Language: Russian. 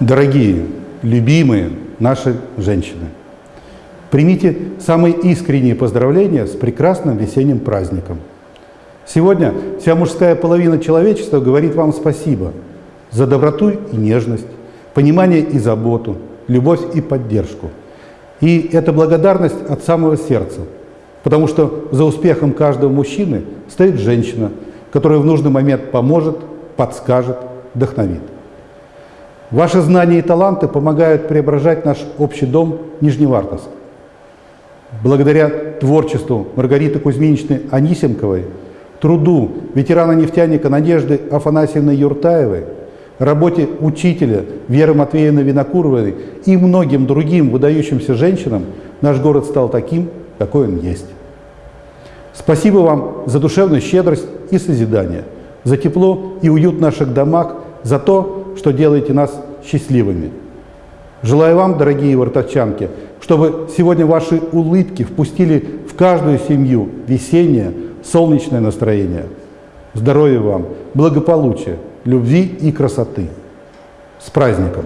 Дорогие, любимые наши женщины, примите самые искренние поздравления с прекрасным весенним праздником. Сегодня вся мужская половина человечества говорит вам спасибо за доброту и нежность, понимание и заботу, любовь и поддержку. И это благодарность от самого сердца, потому что за успехом каждого мужчины стоит женщина, которая в нужный момент поможет, подскажет, вдохновит. Ваши знания и таланты помогают преображать наш общий дом Нижневартовск. Благодаря творчеству Маргариты Кузьминичны Анисенковой, труду ветерана-нефтяника Надежды Афанасьевны Юртаевой, работе учителя Веры Матвеевны Винокуровой и многим другим выдающимся женщинам наш город стал таким, какой он есть. Спасибо вам за душевную щедрость и созидание, за тепло и уют наших домах, за то, что делаете нас счастливыми. Желаю вам, дорогие вартовчанки, чтобы сегодня ваши улыбки впустили в каждую семью весеннее, солнечное настроение. Здоровья вам, благополучия, любви и красоты. С праздником!